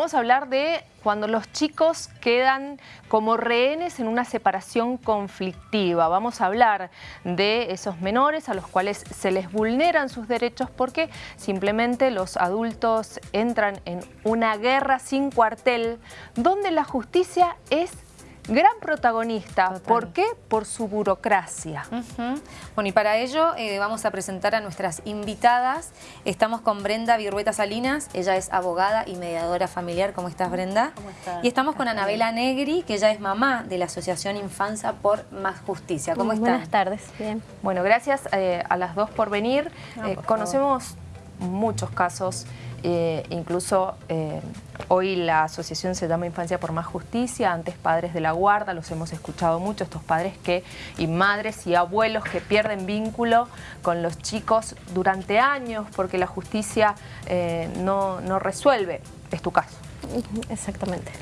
Vamos a hablar de cuando los chicos quedan como rehenes en una separación conflictiva. Vamos a hablar de esos menores a los cuales se les vulneran sus derechos porque simplemente los adultos entran en una guerra sin cuartel donde la justicia es gran protagonista. ¿Por qué? Por su burocracia. Bueno, y para ello eh, vamos a presentar a nuestras invitadas. Estamos con Brenda Virueta Salinas, ella es abogada y mediadora familiar. ¿Cómo estás, Brenda? ¿Cómo estás? Y estamos con Anabela Negri, que ella es mamá de la Asociación Infancia por Más Justicia. ¿Cómo estás? Buenas tardes, bien. Bueno, gracias eh, a las dos por venir. Eh, conocemos muchos casos eh, incluso eh, hoy la asociación se llama Infancia por Más Justicia, antes Padres de la Guarda, los hemos escuchado mucho, estos padres que y madres y abuelos que pierden vínculo con los chicos durante años porque la justicia eh, no, no, resuelve. Es tu caso. Exactamente.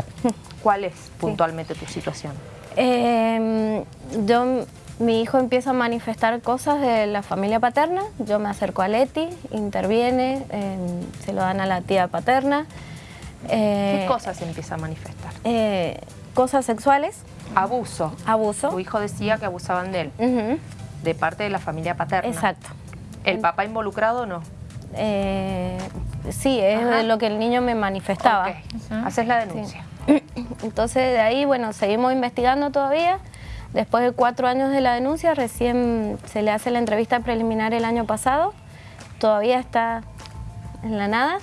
¿Cuál es puntualmente tu situación? Em, yo mi hijo empieza a manifestar cosas de la familia paterna, yo me acerco a Leti, interviene, em, se lo dan a la tía paterna. ¿Qué eh, cosas empieza a manifestar? Eh, cosas sexuales. Abuso. Abuso. Tu hijo decía que abusaban de él, de parte de la familia paterna. Exacto. ¿El papá involucrado o no? Eh, sí, es lo que el niño me manifestaba. Haces la denuncia. Entonces de ahí, bueno, seguimos investigando todavía. Después de cuatro años de la denuncia, recién se le hace la entrevista preliminar el año pasado. Todavía está en la nada.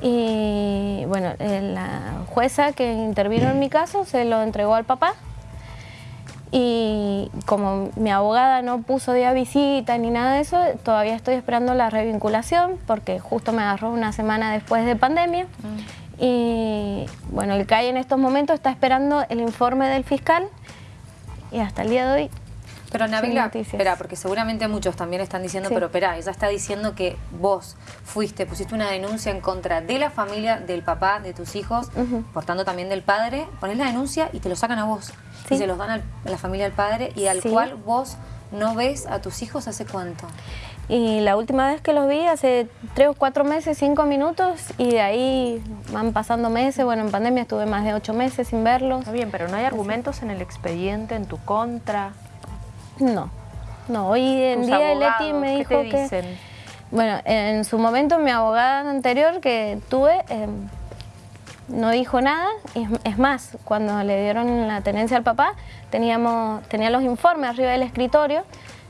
Y bueno, eh, la jueza que intervino en mi caso se lo entregó al papá. Y como mi abogada no puso día visita ni nada de eso, todavía estoy esperando la revinculación porque justo me agarró una semana después de pandemia. Mm. Y bueno, el CAI en estos momentos está esperando el informe del fiscal y hasta el día de hoy pero Anabela, espera, porque seguramente muchos también están diciendo, pero espera, ella está diciendo que vos fuiste, pusiste una denuncia en contra de la familia, del papá, de tus hijos, por tanto también del padre, ponés la denuncia y te lo sacan a vos. Y se los dan a la familia del padre y al cual vos no ves a tus hijos hace cuánto. Y la última vez que los vi hace tres o cuatro meses, cinco minutos, y de ahí van pasando meses. Bueno, en pandemia estuve más de ocho meses sin verlos. Está bien, pero ¿no hay argumentos en el expediente en tu contra? No, no. Hoy en día Leti me dijo ¿qué te dicen? Bueno, en su momento mi abogada anterior que tuve em, no dijo nada. Es más, cuando le dieron la tenencia al papá, teníamos, tenía los informes arriba del escritorio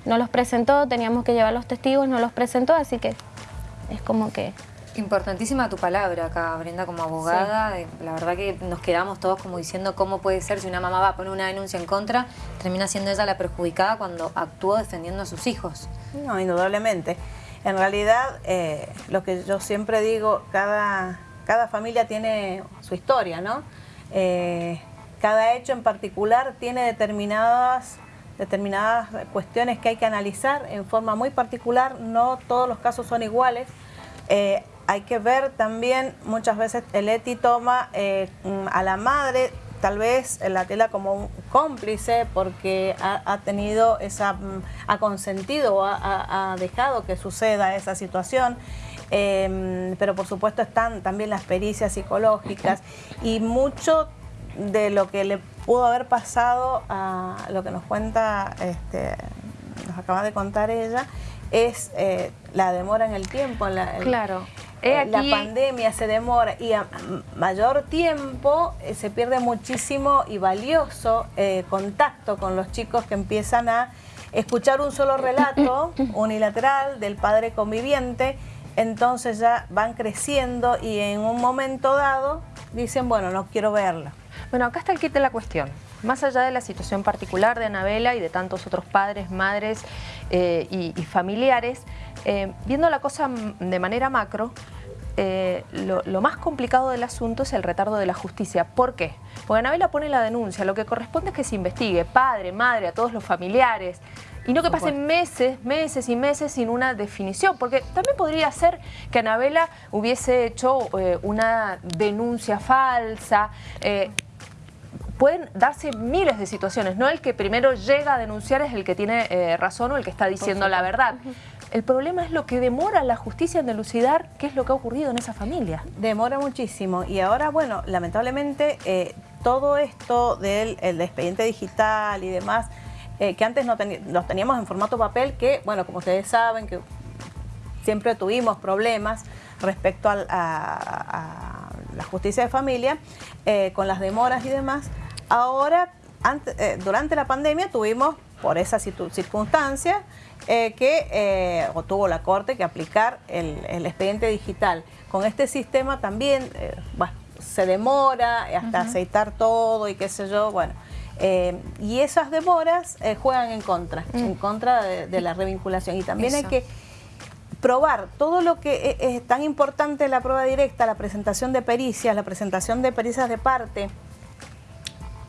no los presentó, teníamos que llevar los testigos, no los presentó, así que es como que... Importantísima tu palabra acá, Brenda, como abogada. Eh, la verdad que nos quedamos todos como diciendo cómo puede ser si una mamá va a poner una denuncia en contra, termina siendo ella la perjudicada cuando actuó defendiendo a sus hijos. No, indudablemente. En realidad, eh, lo que yo siempre digo, cada, cada familia tiene su historia, ¿no? Eh, cada hecho en particular tiene determinadas determinadas cuestiones que hay que analizar en forma muy particular, no todos los casos son iguales. Eh, hay que ver también, muchas veces el ETI toma eh, a la madre, tal vez la tela como un cómplice porque ha, tenido esa, mm, ha consentido o ha, dejado que suceda esa situación. Em, pero por supuesto están también las pericias psicológicas y mucho de lo que le pudo haber pasado a lo que nos cuenta, este, nos acaba de contar ella, es eh, la demora en el tiempo. La, claro. Eh, la pandemia se demora y a mayor tiempo eh, se pierde muchísimo y valioso contacto con los chicos que empiezan a escuchar un solo relato unilateral del padre conviviente, entonces ya van creciendo y en un momento dado dicen, bueno, no quiero verla. Bueno, acá está el kit de la cuestión. Más allá de la situación particular de Anabela y de tantos otros padres, madres eh, y, familiares, eh, viendo la cosa de manera macro, eh, lo, más complicado del asunto es el retardo de la justicia. ¿Por qué? Porque Anabela pone la denuncia, lo que corresponde es que se investigue, padre, madre, a todos los familiares, y no que pasen meses, meses y meses sin una definición, porque también podría ser que Anabela hubiese hecho una denuncia falsa, pueden darse miles de situaciones, no el que primero llega a denunciar es el que tiene eh, razón o el que está diciendo la verdad. el problema es lo que demora la justicia en delucidar qué es lo que ha ocurrido en esa familia. Demora muchísimo y ahora, bueno, lamentablemente eh, todo esto del expediente digital y demás, eh, que antes no los teníamos en formato papel, que, bueno, como ustedes saben, que siempre tuvimos problemas respecto a, la justicia de familia, eh, con las demoras y demás. Ahora, durante la pandemia tuvimos, por esa circunstancia, eh, que eh, o tuvo la Corte que aplicar el, expediente digital. Con este sistema también eh, se demora hasta aceitar todo y qué sé yo, bueno. y esas demoras juegan en contra, mm. en contra de, la revinculación. Y también hay que probar todo lo que es, es tan importante la prueba directa, la presentación de pericias, la presentación de pericias de parte,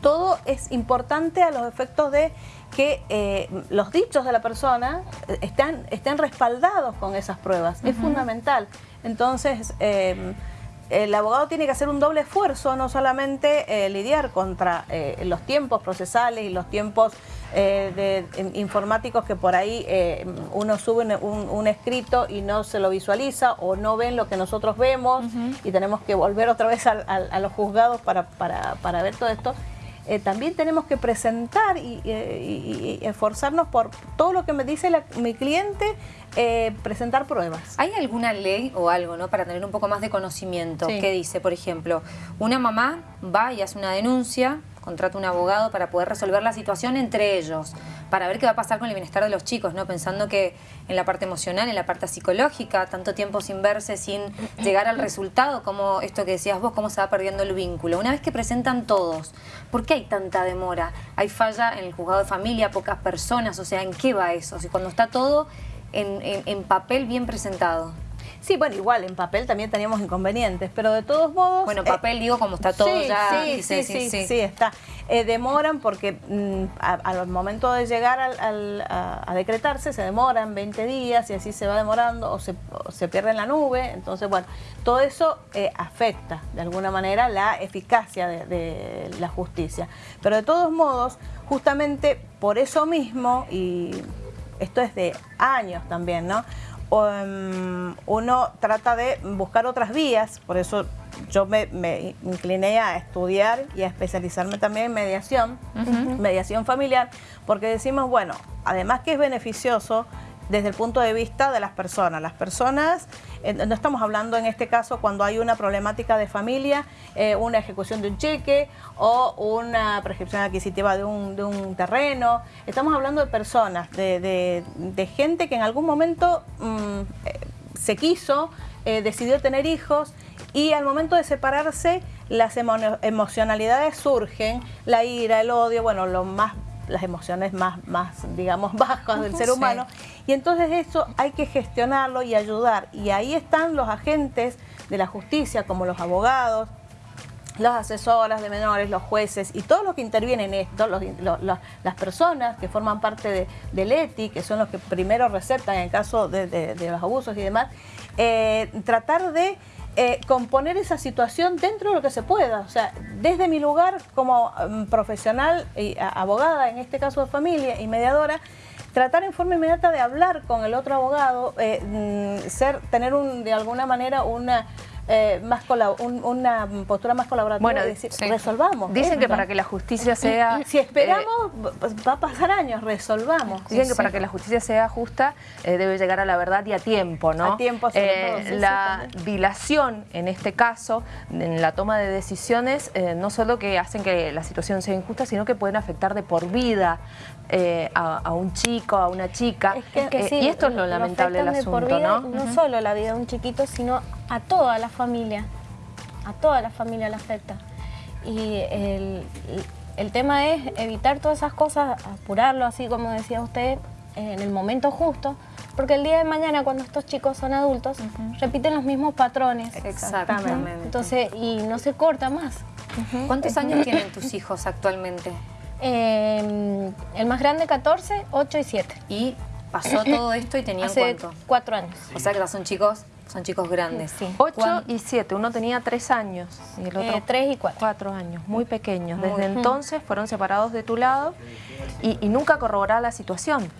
todo es importante a los efectos de que eh, los dichos de la persona eh, están, estén respaldados con esas pruebas. Es fundamental. Entonces, em, el abogado tiene que hacer un doble esfuerzo, no solamente eh, lidiar contra los tiempos procesales y los tiempos de, informáticos que por ahí uno sube un, escrito y no se lo visualiza o no ven lo que nosotros vemos y tenemos que volver otra vez a, los juzgados para, para ver todo esto. Eh, también tenemos que presentar y, esforzarnos por todo lo que me dice mi cliente, eh, presentar pruebas. ¿Hay alguna ley o algo ¿no? para tener un poco más de conocimiento que dice, por ejemplo, una mamá va y hace una denuncia contrata un abogado para poder resolver la situación entre ellos, para ver qué va a pasar con el bienestar de los chicos, ¿no? Pensando que en la parte emocional, en la parte psicológica, tanto tiempo sin verse, sin llegar al resultado, como esto que decías vos, cómo se va perdiendo el vínculo. Una vez que presentan todos, ¿por qué hay tanta demora? ¿Hay falla en el juzgado de familia, pocas personas? O sea, ¿en qué va eso? Si cuando está todo en papel bien presentado. Sí, bueno, igual en papel también teníamos inconvenientes, pero de todos modos... Bueno, en eh, papel digo como está todo ya... Sí, sí, sí, sí, está. Eh, demoran porque mm, al momento de llegar a, decretarse se demoran 20 días y así se va demorando o se, pierde en la nube. Entonces, bueno, todo eso eh, afecta de alguna manera la eficacia de la justicia. Pero de todos modos, justamente por eso mismo, y esto es de años también, ¿no? Em, uno trata de buscar otras vías, por eso yo me, incliné a estudiar y a especializarme también en mediación, mediación familiar, porque decimos, bueno, además que es beneficioso, desde el punto de vista de las personas. Las personas, eh, no estamos hablando en este caso cuando hay una problemática de familia, eh, una ejecución de un cheque o una prescripción adquisitiva de un, de un terreno. Estamos hablando de personas, de, de, gente que en algún momento mm, eh, se quiso, decidió tener hijos y al momento de separarse las emocionalidades surgen, la ira, el odio, bueno, lo más las emociones más, más digamos, bajas del ser humano. Y entonces eso hay que gestionarlo y ayudar. Y ahí están los agentes de la justicia, como los abogados, las asesoras de menores, los jueces y todos los que intervienen en esto, las personas que forman parte de, del ETI, que son los que primero receptan en el caso de, los abusos y demás, eh, tratar de eh, componer esa situación dentro de lo que se pueda. O sea, desde mi lugar como mm, profesional y abogada, en este caso de familia y mediadora, tratar en forma inmediata de hablar con el otro abogado, eh, mm, ser, tener un, de alguna manera una eh, más una postura más colaborativa bueno, decir, resolvamos. Dicen que para que la justicia sea... Si esperamos, eh, va a pasar años, resolvamos. Dicen que para que la justicia sea justa, eh, debe llegar a la verdad y a tiempo, ¿no? A tiempo, sobre La dilación, en este caso, en la toma de decisiones, no solo que hacen que la situación sea injusta, sino que pueden afectar de por vida a, un chico, a una chica. y esto es lo lamentable del asunto, ¿no? No solo la vida de un chiquito, sino a toda la familia, a toda la familia le afecta. Y el, tema es evitar todas esas cosas, apurarlo así como decía usted, en el momento justo, porque el día de mañana cuando estos chicos son adultos, repiten los mismos patrones. Exactamente. Entonces, y no se corta más. ¿Cuántos años tienen tus hijos actualmente? Em, el más grande 14, 8 y 7. ¿Y pasó todo esto y tenían Hace cuánto? cuatro años. O sea que ya son chicos son chicos grandes. Sí. Ocho y siete. Uno tenía tres años y el otro eh, tres y cuatro. Cuatro años, muy pequeños. Desde entonces fueron separados de tu lado y, nunca corroboraba la situación.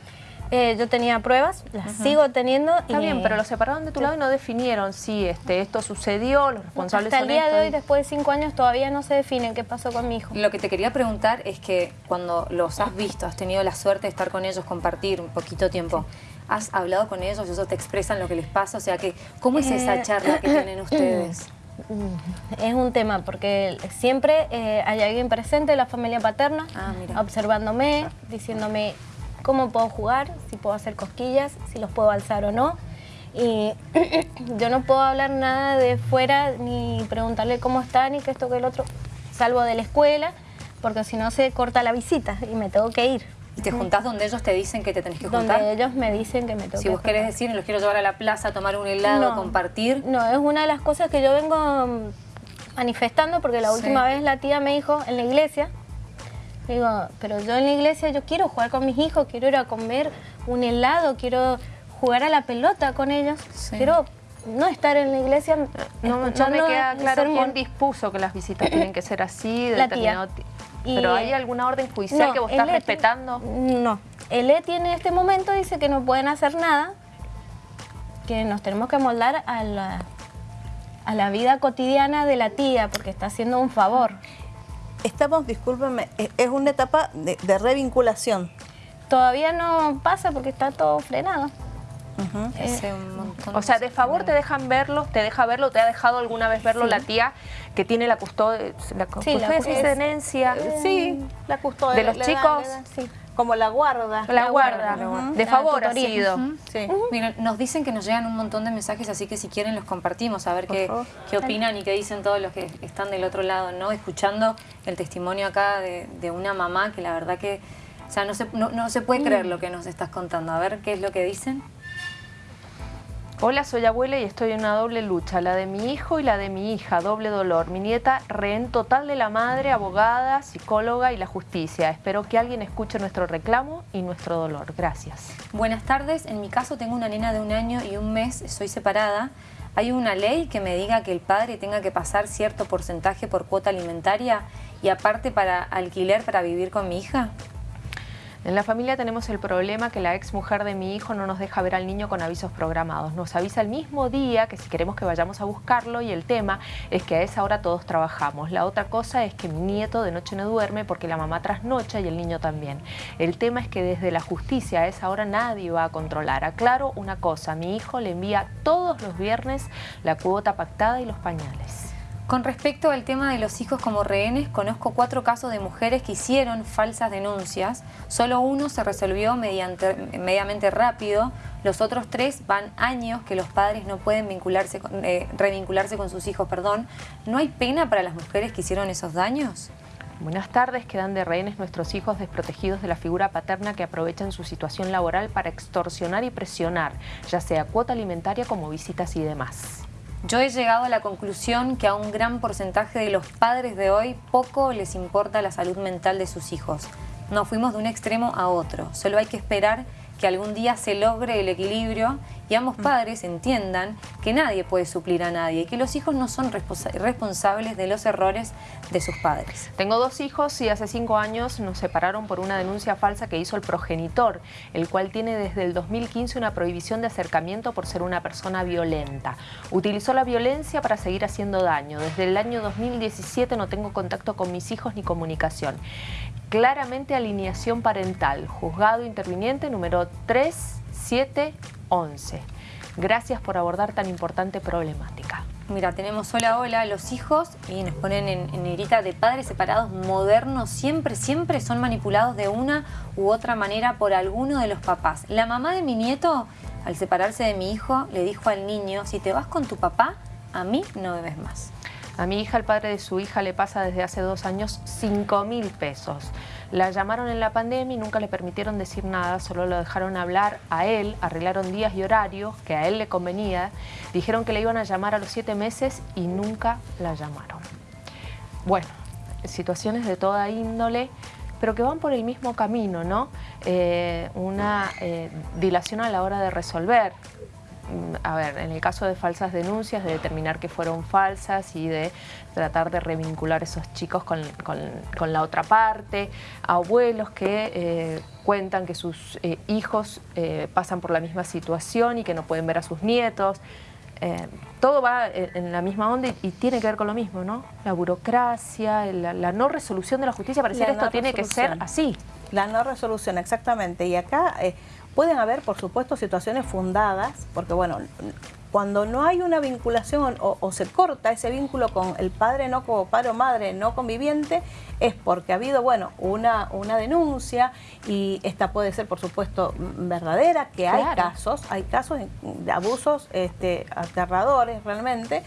Eh, yo tenía pruebas, las sigo teniendo. Está bien, pero lo separaron de tu lado y no definieron si este, esto sucedió, los responsables Hasta el día de hoy, después de cinco años, todavía no se define qué pasó con mi hijo. Lo que te quería preguntar es que cuando los has visto, has tenido la suerte de estar con ellos, compartir un poquito tiempo, ¿has hablado con ellos? ¿Ellos te expresan lo que les pasa? O sea, que ¿cómo es esa eh, charla que tienen ustedes? Es un tema porque siempre eh, hay alguien presente de la familia paterna, ah, observándome, diciéndome cómo puedo jugar, si puedo hacer cosquillas, si los puedo alzar o no. Y yo no puedo hablar nada de fuera, ni preguntarle cómo está, ni que esto, que el otro, salvo de la escuela, porque si no se corta la visita y me tengo que ir. ¿Y te juntás donde ellos te dicen que te tenés que juntar? Donde ellos me dicen que me tengo Si vos querés decir, los quiero llevar a la plaza a tomar un helado, compartir. No, es una de las cosas que yo vengo manifestando porque la última vez la tía me dijo en la iglesia, digo, pero yo en la iglesia yo quiero jugar con mis hijos, quiero ir a comer un helado, quiero jugar a la pelota con ellos, quiero no estar en la iglesia no, me queda claro quién dispuso que las visitas tienen que ser así, la tía. ¿Pero hay alguna orden judicial que vos estás respetando? No. El ETI en este momento dice que no pueden hacer nada, que nos tenemos que moldar a la, a la vida cotidiana de la tía, porque está haciendo un favor. Estamos, discúlpenme, es una etapa de, de revinculación. Todavía no pasa porque está todo frenado. Eh, o sea, de favor te dejan verlo, te deja verlo, te ha dejado alguna vez verlo la tía que tiene la custodia, la custodia de tenencia, sí, la custodia de los chicos. Como la guarda. La, guarda, de favor ha sido. nos dicen que nos llegan un montón de mensajes, así que si quieren los compartimos, a ver qué, qué, opinan y qué dicen todos los que están del otro lado, ¿no? Escuchando el testimonio acá de, de una mamá que la verdad que, o sea, no se, no, no se puede creer lo que nos estás contando. A ver qué es lo que dicen. Hola, soy abuela y estoy en una doble lucha, la de mi hijo y la de mi hija, doble dolor. Mi nieta, rehén total de la madre, abogada, psicóloga y la justicia. Espero que alguien escuche nuestro reclamo y nuestro dolor. Gracias. Buenas tardes, en mi caso tengo una nena de un año y un mes, soy separada. ¿Hay una ley que me diga que el padre tenga que pasar cierto porcentaje por cuota alimentaria y aparte para alquiler para vivir con mi hija? En la familia tenemos el problema que la ex mujer de mi hijo no nos deja ver al niño con avisos programados. Nos avisa el mismo día que si queremos que vayamos a buscarlo y el tema es que a esa hora todos trabajamos. La otra cosa es que mi nieto de noche no duerme porque la mamá trasnocha y el niño también. El tema es que desde la justicia a esa hora nadie va a controlar. Aclaro una cosa, mi hijo le envía todos los viernes la cuota pactada y los pañales. Con respecto al tema de los hijos como rehenes, conozco cuatro casos de mujeres que hicieron falsas denuncias. Solo uno se resolvió mediante, mediamente rápido. Los otros tres van años que los padres no pueden vincularse, eh, revincularse con sus hijos. Perdón. ¿No hay pena para las mujeres que hicieron esos daños? Buenas tardes, quedan de rehenes nuestros hijos desprotegidos de la figura paterna que aprovechan su situación laboral para extorsionar y presionar, ya sea cuota alimentaria como visitas y demás. Yo he llegado a la conclusión que a un gran porcentaje de los padres de hoy poco les importa la salud mental de sus hijos. Nos fuimos de un extremo a otro. Solo hay que esperar que algún día se logre el equilibrio y ambos mm. padres entiendan que nadie puede suplir a nadie y que los hijos no son responsables de los errores de sus padres. Tengo dos hijos y hace cinco años nos separaron por una denuncia falsa que hizo el progenitor, el cual tiene desde el 2015 una prohibición de acercamiento por ser una persona violenta. Utilizó la violencia para seguir haciendo daño. Desde el año 2017 no tengo contacto con mis hijos ni comunicación. Claramente alineación parental, juzgado interviniente número 3711. Gracias por abordar tan importante problemática. Mira, tenemos hola, hola, los hijos, y nos ponen en, en negrita de padres separados modernos, siempre, siempre son manipulados de una u otra manera por alguno de los papás. La mamá de mi nieto, al separarse de mi hijo, le dijo al niño, si te vas con tu papá, a mí no bebes más. A mi hija, el padre de su hija, le pasa desde hace dos años 5 mil pesos. La llamaron en la pandemia y nunca le permitieron decir nada, solo lo dejaron hablar a él, arreglaron días y horarios que a él le convenía, dijeron que le iban a llamar a los siete meses y nunca la llamaron. Bueno, situaciones de toda índole, pero que van por el mismo camino, ¿no? Eh, una eh, dilación a la hora de resolver a ver, en el caso de falsas denuncias, de determinar que fueron falsas y de tratar de revincular esos chicos con, la otra parte, abuelos que eh, cuentan que sus eh, hijos eh, pasan por la misma situación y que no pueden ver a sus nietos. todo va en la misma onda y, tiene que ver con lo mismo, ¿no? La burocracia, la, no resolución de la justicia, pareciera esto tiene que ser así. La no resolución, exactamente. Y acá pueden haber, por supuesto, situaciones fundadas, porque bueno, cuando no hay una vinculación o, se corta ese vínculo con el padre no como padre o madre no conviviente, es porque ha habido, bueno, una, una denuncia y esta puede ser, por supuesto, verdadera, que hay casos, hay casos de abusos este, aterradores realmente,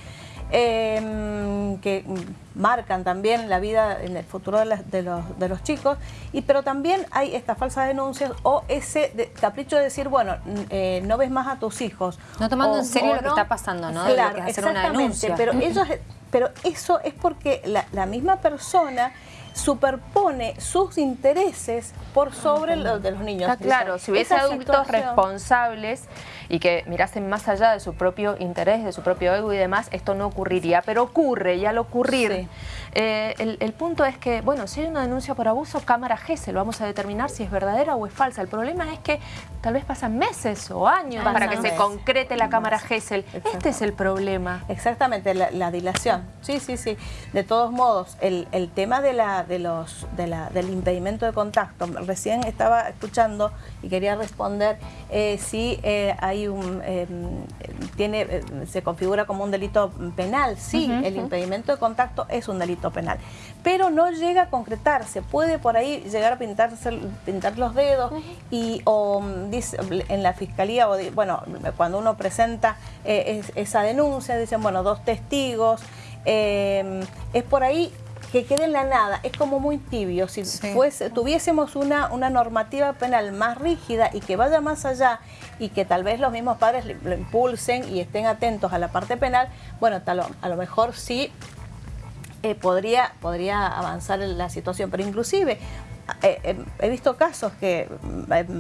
Em, que marcan también la vida en el futuro de, los, chicos, y pero también hay estas falsas denuncias o ese capricho de decir, bueno, eh, no ves más a tus hijos. No tomando en serio lo que está pasando, ¿no? Claro, que hacer una denuncia. Pero, ellos, pero eso es porque la misma persona superpone sus intereses por sobre los de los niños. Claro, si hubiese adultos responsables y que mirasen más allá de su propio interés, de su propio ego y demás, esto no ocurriría, pero ocurre y al ocurrir... Eh, el, punto es que, bueno, si hay una denuncia por abuso, cámara GESEL, vamos a determinar si es verdadera o es falsa. El problema es que tal vez pasan meses o años para que se concrete la cámara GESEL. Este es el problema. Exactamente, la, dilación. Sí, sí, sí. De todos modos, el, tema de la, de los, de la, del impedimento de contacto, recién estaba escuchando y quería responder eh, si eh, hay un, tiene, se configura como un delito penal. Sí, el impedimento de contacto es un delito penal. Pero no llega a concretarse, puede por ahí llegar a pintarse, pintar los dedos y o mm, dice, en la fiscalía, o bueno, cuando uno presenta eh, esa denuncia, dicen, bueno, dos testigos, em, es por ahí que quede en la nada, es como muy tibio. Si tuviésemos una, una normativa penal más rígida y que vaya más allá y que tal vez los mismos padres lo impulsen y estén atentos a la parte penal, bueno, tal, a lo mejor sí eh, podría, podría avanzar la situación. Pero inclusive he visto casos que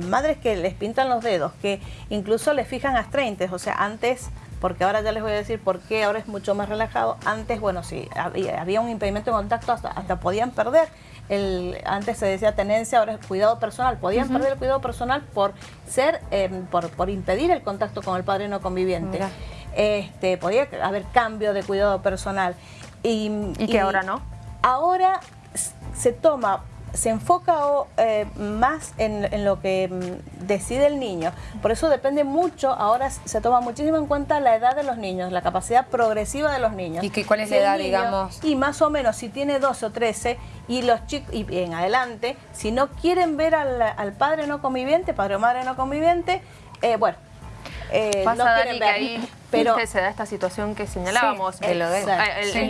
madres que les pintan los dedos, que incluso les fijan astreintes, o sea, antes, porque ahora ya les voy a decir por qué ahora es mucho más relajado, antes, bueno, si había, un impedimento de contacto, hasta, podían perder. El, antes se decía tenencia, ahora es cuidado personal. Podían perder el cuidado personal por ser, por, por impedir el contacto con el padre no conviviente. Este, podía haber cambio de cuidado personal. ¿Y, que ahora no? Ahora se toma se enfoca eh, más en, lo que mm, decide el niño. Por eso depende mucho, ahora se toma muchísimo en cuenta la edad de los niños, la capacidad progresiva de los niños. ¿Y que, cuál es la edad, digamos? Y más o menos, si tiene 12 o 13 y los chicos, y en adelante, si no quieren ver al, padre no conviviente, padre o madre no conviviente, eh, bueno, eh, no quieren ver. Pero se da esta situación que señalábamos, que lo de,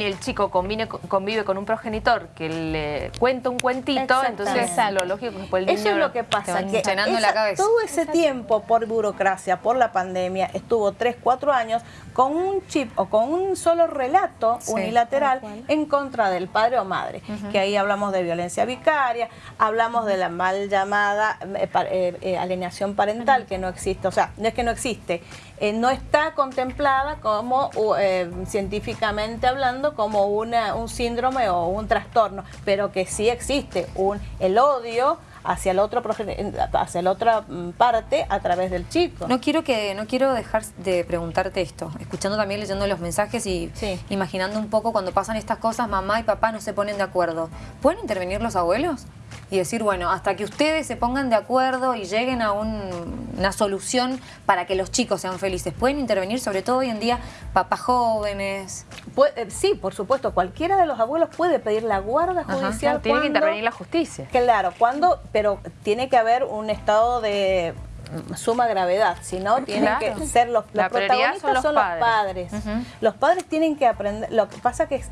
el, chico convive con un progenitor que le cuenta un cuentito, entonces lo lógico es que el niño Eso es lo que pasa, que la cabeza. todo ese tiempo por burocracia, por la pandemia, estuvo 3, 4 años con un chip o con un solo relato unilateral en contra del padre o madre, que ahí hablamos de violencia vicaria, hablamos de la mal llamada eh, eh, eh, alienación parental, que no existe, o sea, no es que no existe, no está contemplada como, científicamente hablando, como una, un síndrome o un trastorno, pero que sí existe un, el odio, hacia la otra hacia la otra mm, parte a través del chico. No quiero que no quiero dejar de preguntarte esto, escuchando también leyendo los mensajes y imaginando un poco cuando pasan estas cosas, mamá y papá no se ponen de acuerdo. ¿Pueden intervenir los abuelos? Y decir, bueno, hasta que ustedes se pongan de acuerdo y lleguen a una solución para que los chicos sean felices. ¿Pueden intervenir, sobre todo hoy en día, papás jóvenes? Eh, sí, por supuesto, cualquiera de los abuelos puede pedir la guarda judicial. tiene que intervenir la justicia. Claro, cuando, pero tiene que haber un estado de suma gravedad, si no tienen que ser los, los protagonistas son los padres. Los padres. tienen que aprender, lo que pasa que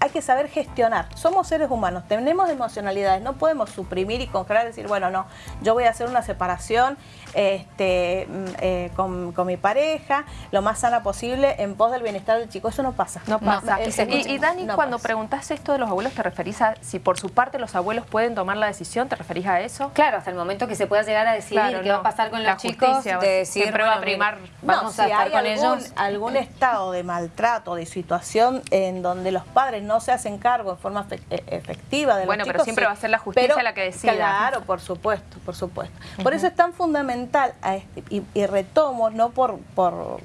hay que saber gestionar. Somos seres humanos, tenemos emocionalidades, no podemos suprimir y congelar y decir, bueno, no, yo voy a hacer una separación este, mm, eh, con, mi pareja, lo más sana posible, en pos del bienestar del chico. Eso no pasa. No pasa. y, Dani, cuando preguntaste esto de los abuelos, ¿te referís a si por su parte los abuelos pueden tomar la decisión? ¿Te referís a eso? Claro, hasta el momento que se pueda llegar a decidir qué va a pasar con los chicos, de decir, siempre va a primar, vamos a estar con ellos. algún estado de maltrato, de situación en donde los padres no se hacen cargo en forma e, efectiva de bueno, los pero siempre va a ser la justicia la que decida. Claro, por supuesto, por supuesto. Por eso es tan fundamental, este, y, retomo, no por, por,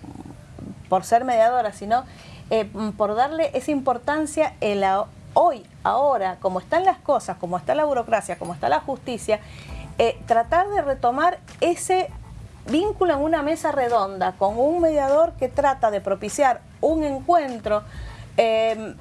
por ser mediadora, sino eh, por darle esa importancia hoy, ahora, como están las cosas, como está la burocracia, como está la justicia, eh, tratar de retomar ese vínculo en una mesa redonda con un mediador que trata de propiciar un encuentro, eh,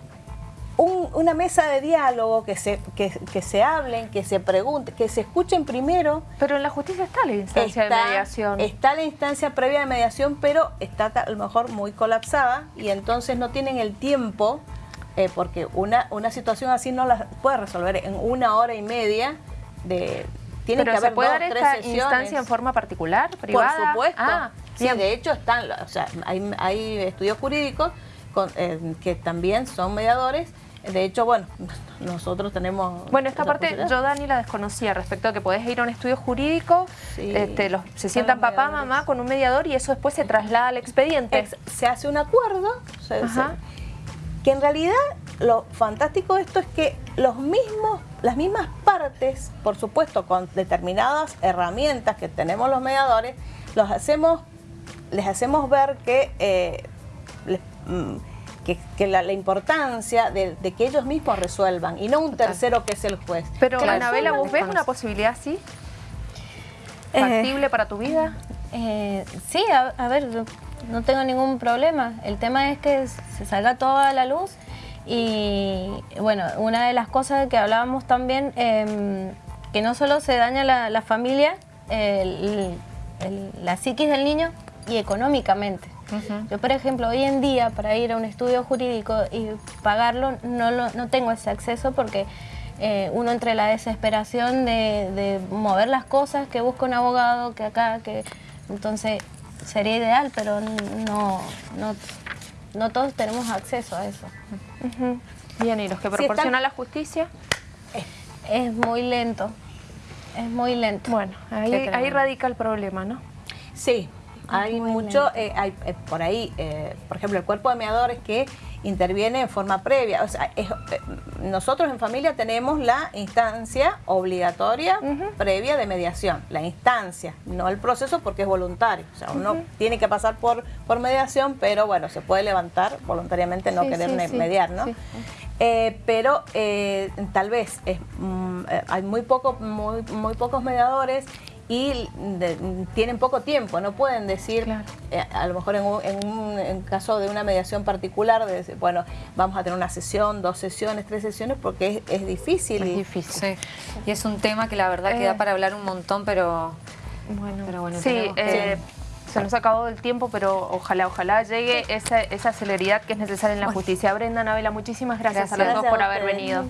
una mesa de diálogo, que se, que, se hablen, que se pregunten, que se escuchen primero. Pero en la justicia está la instancia de mediación. Está la instancia previa de mediación, pero está a lo mejor muy colapsada y entonces no tienen el tiempo, eh, porque una, una situación así no la puede resolver en una hora y media de... Tiene que haber ¿se puede dar esta instancia en forma particular, privada? Por supuesto. Ah, sí, de hecho están, o sea, hay, hay estudios jurídicos eh, que también son mediadores de hecho, bueno, nosotros tenemos... Bueno, esta parte yo, Dani, la desconocía respecto a que podés ir a un estudio jurídico, este, los, se sientan papá, mamá con un mediador y eso después se traslada al expediente. se hace un acuerdo, que en realidad lo fantástico de esto es que los mismos, las mismas partes, por supuesto, con determinadas herramientas que tenemos los mediadores, los hacemos, les hacemos ver que... Eh, mm, que, la, importancia de, que ellos mismos resuelvan y no un tercero que es el juez. Pero, Anabela, ¿vos ves una posibilidad así? Eh, ¿Factible para tu vida? Eh, sí, a, ver, no tengo ningún problema. El tema es que se salga toda la luz y, bueno, una de las cosas que hablábamos también, em, que no solo se daña la, familia, la psiquis del niño y económicamente. Yo, por ejemplo, hoy en día para ir a un estudio jurídico y pagarlo no, no tengo ese acceso porque eh, uno entre la desesperación de, mover las cosas, que busca un abogado, que acá, que entonces sería ideal, pero no, no, no todos tenemos acceso a eso. Bien, ¿y los que proporciona la justicia? Es muy lento, es muy lento. Bueno, ahí, ahí radica el problema, ¿no? Sí, hay mucho, eh, hay eh, por ahí, eh, por ejemplo, el cuerpo de mediadores que interviene en forma previa. O sea, nosotros en familia tenemos la instancia obligatoria previa de mediación, la instancia, no el proceso porque es voluntario. O sea, uno tiene que pasar por, por mediación, pero bueno, se puede levantar voluntariamente no querer mediar, ¿no? pero tal vez mm, hay muy, poco, muy, muy pocos mediadores y tienen poco tiempo, no pueden decir, eh, a lo mejor en un, caso de una mediación particular, de decir, bueno, vamos a tener una sesión, dos sesiones, tres sesiones, porque es, difícil. Es difícil. Y es un tema que la verdad que da eh. para hablar un montón, pero bueno, pero bueno sí, eh, se nos ha acabado el tiempo, pero ojalá, ojalá llegue esa, esa celeridad que es necesaria en la justicia. Brenda, Anabela, muchísimas gracias, a los dos por haber venido.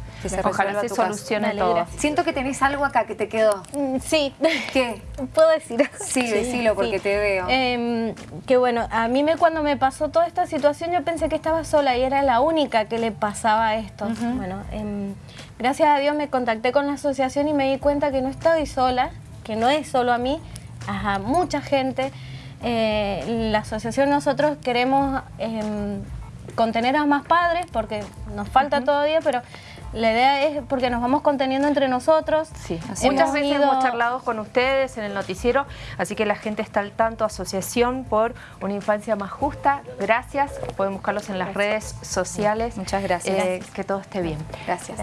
ojalá se solucione todo. Siento que tenés algo acá que te quedó. Mm, sí. ¿Qué? ¿Puedo decir? Sí, decilo porque te veo. Em, que bueno, a mí me, cuando me pasó toda esta situación yo pensé que estaba sola y era la única que le pasaba esto. Bueno, em, gracias a Dios me contacté con la asociación y me di cuenta que no estoy sola, que no es solo a mí, a mucha gente. Eh, la asociación nosotros queremos em, contener a más padres porque nos falta todavía, pero la idea es porque nos vamos conteniendo entre nosotros. Sí, muchas veces hemos charlado con ustedes en el noticiero, así que la gente está al tanto. Asociación por una infancia más justa. Gracias. Pueden buscarlos en las redes sociales. Muchas gracias. Eh, que todo esté bien. gracias.